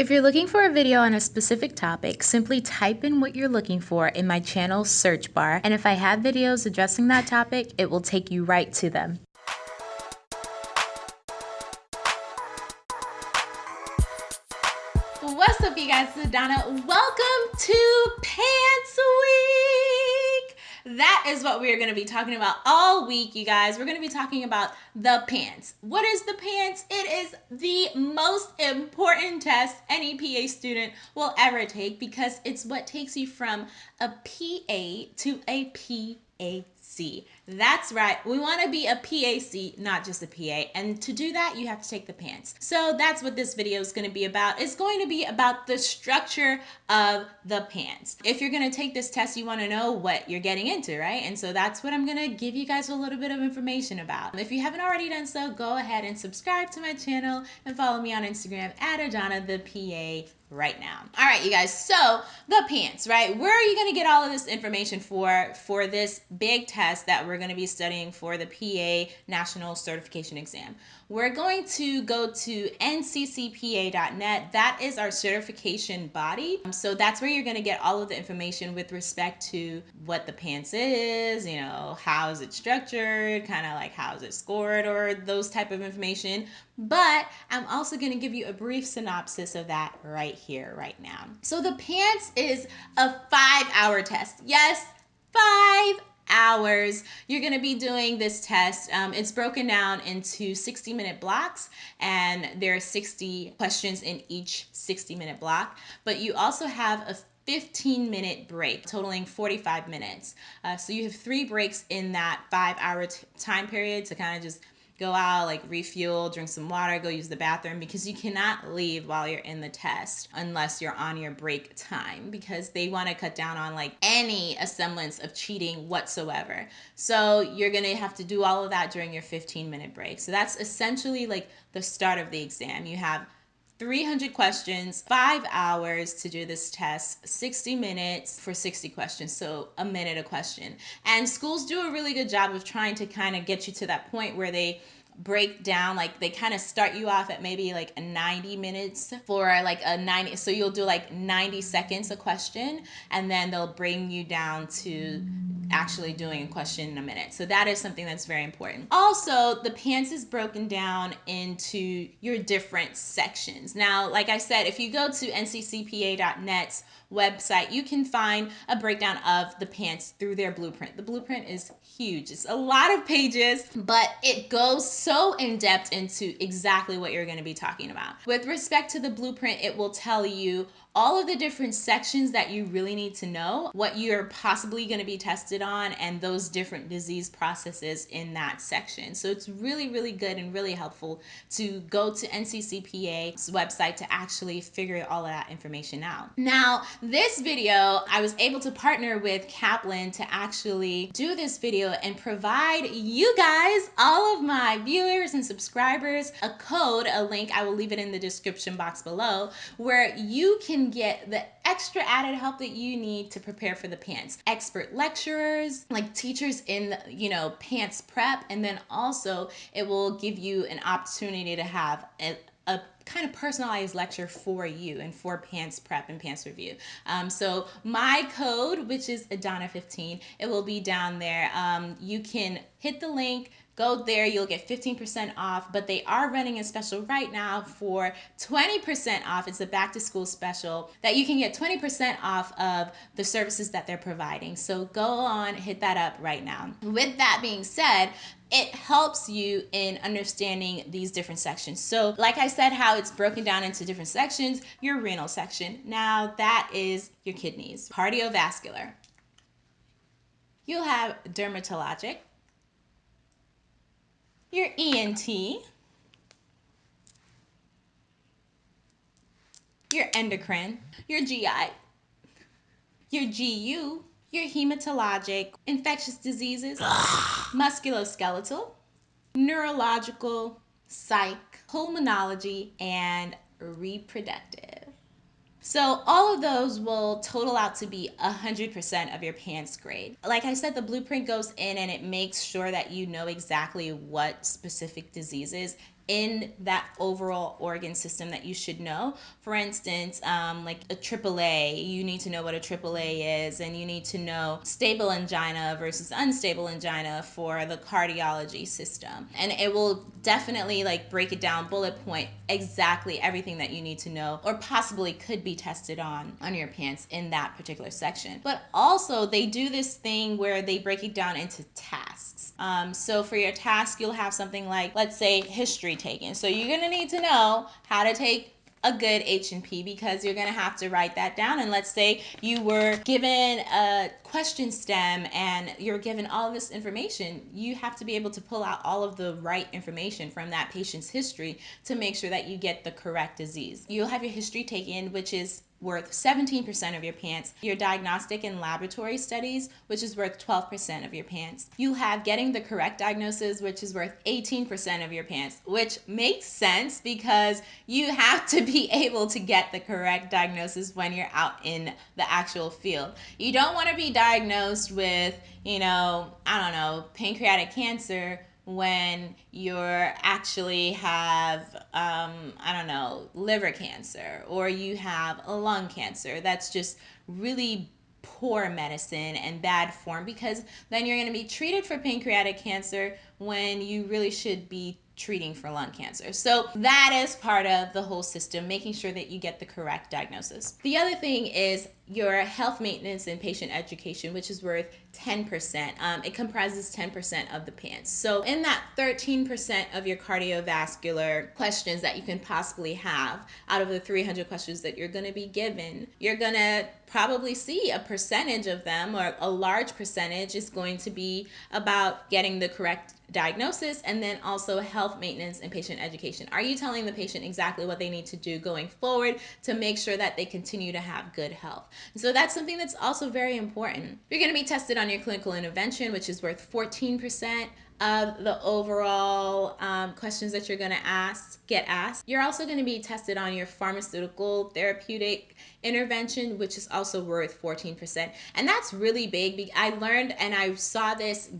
If you're looking for a video on a specific topic, simply type in what you're looking for in my channel search bar, and if I have videos addressing that topic, it will take you right to them. What's up, you guys? This is Donna. Welcome to PANCE. Is what we are going to be talking about all week, you guys. We're going to be talking about the PANCE. What is the PANCE? It is the most important test any PA student will ever take because it's what takes you from a PA to a PA C. That's right. We want to be a PAC, not just a PA. And to do that, you have to take the PANCE. So that's what this video is going to be about. It's going to be about the structure of the PANCE. If you're going to take this test, you want to know what you're getting into, right? And so that's what I'm going to give you guys a little bit of information about. If you haven't already done so, go ahead and subscribe to my channel and follow me on Instagram at Adana the PA right now. All right, you guys. So the PANCE, right? Where are you going to get all of this information for for this big test that we're going to be studying for the PA National Certification Exam? We're going to go to nccpa.net. That is our certification body. Um, so that's where you're going to get all of the information with respect to what the PANCE is, you know, how is it structured, kind of like how is it scored or those type of information. But I'm also going to give you a brief synopsis of that right here, right now. So the PANCE is a five hour test. Yes, five hours. You're going to be doing this test. Um, it's broken down into 60 minute blocks, and there are 60 questions in each 60 minute block. But you also have a 15 minute break, totaling 45 minutes. Uh, so you have three breaks in that five hour time period to kind of just go out, like refuel, drink some water, go use the bathroom because you cannot leave while you're in the test unless you're on your break time because they want to cut down on like any semblance of cheating whatsoever. So you're going to have to do all of that during your 15 minute break. So that's essentially like the start of the exam. You have 300 questions, five hours to do this test, 60 minutes for 60 questions, so a minute a question. And schools do a really good job of trying to kind of get you to that point where they break down like they kind of start you off at maybe like 90 minutes for like a 90 so you'll do like 90 seconds a question and then they'll bring you down to actually doing a question in a minute. So that is something that's very important. Also the PANCE is broken down into your different sections. Now like i said if you go to nccpa.net's website, you can find a breakdown of the PANCE through their blueprint. The blueprint is huge. It's a lot of pages, but it goes so in depth into exactly what you're going to be talking about. With respect to the blueprint, it will tell you all of the different sections that you really need to know, what you're possibly going to be tested on, and those different disease processes in that section. So it's really, really good and really helpful to go to NCCPA's website to actually figure all of that information out. Now, this video, I was able to partner with Kaplan to actually do this video and provide you guys, all of my viewers and subscribers, a code, a link, I will leave it in the description box below, where you can get the extra added help that you need to prepare for the PANCE. Expert lecturers, like teachers in, you know, PANCE prep, and then also it will give you an opportunity to have a kind of personalized lecture for you and for PANCE prep and PANCE review. Um, so my code, which is Adana15, it will be down there. Um, you can hit the link, Go there, you'll get 15% off, but they are running a special right now for 20% off. It's a back to school special that you can get 20% off of the services that they're providing. So go on, hit that up right now. With that being said, it helps you in understanding these different sections. So like I said, how it's broken down into different sections, your renal section. Now that is your kidneys. Cardiovascular. You'll have dermatologic, your ENT, your endocrine, your GI, your GU, your hematologic, infectious diseases, musculoskeletal, neurological, psych, pulmonology, and reproductive. So all of those will total out to be 100% of your PANCE grade. Like I said, the blueprint goes in and it makes sure that you know exactly what specific diseases in that overall organ system that you should know. For instance, um, like a AAA, you need to know what a AAA is, and you need to know stable angina versus unstable angina for the cardiology system. And it will definitely like break it down bullet point exactly everything that you need to know or possibly could be tested on on your PANCE in that particular section. But also they do this thing where they break it down into tasks. Um, so for your task, you'll have something like, let's say, history taken. So you're going to need to know how to take a good H&P because you're going to have to write that down. And let's say you were given a question stem and you're given all this information, you have to be able to pull out all of the right information from that patient's history to make sure that you get the correct disease. You'll have your history taken, which is worth 17% of your PANCE, Your diagnostic and laboratory studies, which is worth 12% of your PANCE. You have getting the correct diagnosis, which is worth 18% of your PANCE, which makes sense because you have to be able to get the correct diagnosis when you're out in the actual field. You don't want to be diagnosed with, you know, I don't know, pancreatic cancer when you're actually have, um, I don't know, liver cancer or you have a lung cancer. That's just really poor medicine and bad form because then you're going to be treated for pancreatic cancer when you really should be treating for lung cancer. So that is part of the whole system, making sure that you get the correct diagnosis. The other thing is your health maintenance and patient education, which is worth 10%. Um, it comprises 10% of the PANCE. So in that 13% of your cardiovascular questions that you can possibly have out of the 300 questions that you're going to be given, you're going to probably see a percentage of them or a large percentage is going to be about getting the correct diagnosis and then also health maintenance and patient education. Are you telling the patient exactly what they need to do going forward to make sure that they continue to have good health? so that's something that's also very important. You're going to be tested on your clinical intervention, which is worth 14% of the overall um, questions that you're going to ask get asked. You're also going to be tested on your pharmaceutical therapeutic intervention, which is also worth 14%. And that's really big. I learned and I saw this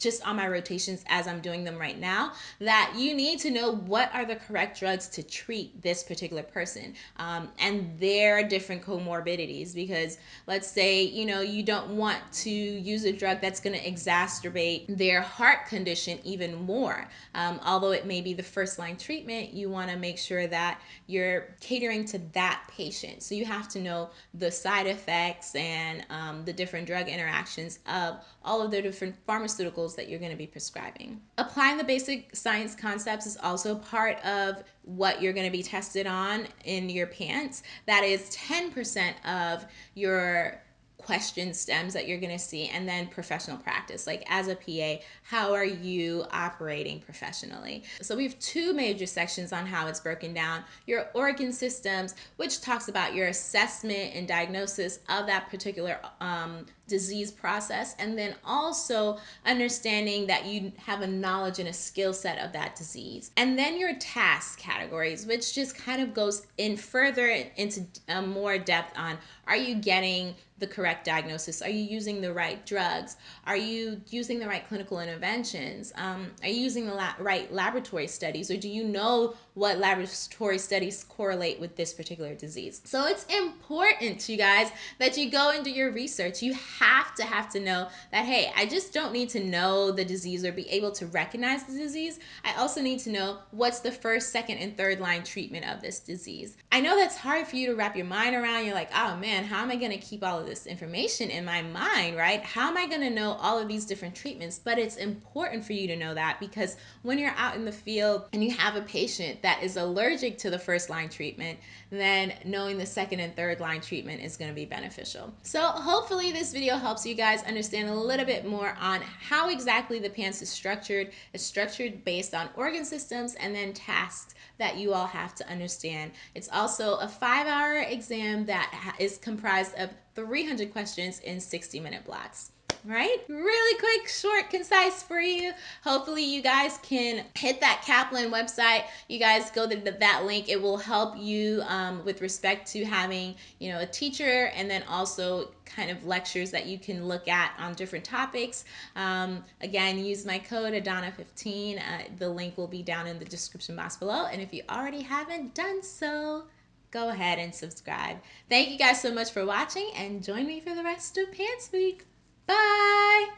just on my rotations as I'm doing them right now, that you need to know what are the correct drugs to treat this particular person um, and their different comorbidities. Because let's say, you know, you don't want to use a drug that's going to exacerbate their heart condition even more. Um, although it may be the first line treatment, you want to make sure that you're catering to that patient. So you have to know the side effects and um, the different drug interactions of all of the different pharmaceuticals that you're going to be prescribing. Applying the basic science concepts is also part of what you're going to be tested on in your PANCE. That is 10% of your question stems that you're going to see and then professional practice like as a PA how are you operating professionally so we have two major sections on how it's broken down your organ systems which talks about your assessment and diagnosis of that particular um, disease process and then also understanding that you have a knowledge and a skill set of that disease and then your task categories which just kind of goes in further into uh, more depth on are you getting the correct diagnosis? Are you using the right drugs? Are you using the right clinical interventions? Um, are you using the la right laboratory studies? Or do you know what laboratory studies correlate with this particular disease? So it's important, you guys, that you go and do your research. You have to have to know that, hey, I just don't need to know the disease or be able to recognize the disease. I also need to know what's the first, second, and third line treatment of this disease. I know that's hard for you to wrap your mind around. You're like, oh man, how am I going to keep all of this information in my mind, right? How am I going to know all of these different treatments? But it's important for you to know that because when you're out in the field and you have a patient that is allergic to the first line treatment, then knowing the second and third line treatment is going to be beneficial. So hopefully this video helps you guys understand a little bit more on how exactly the PANCE is structured. It's structured based on organ systems and then tasks that you all have to understand. It's also a five hour exam that is comprised of 300 questions in 60 minute blocks. Right? Really quick, short, concise for you. Hopefully, you guys can hit that Kaplan website. You guys go to that link. It will help you um, with respect to having, you know, a teacher and then also kind of lectures that you can look at on different topics. Um, again, use my code Adana15. Uh, the link will be down in the description box below. And if you already haven't done so, go ahead and subscribe. Thank you guys so much for watching and join me for the rest of PANCE Week. Bye!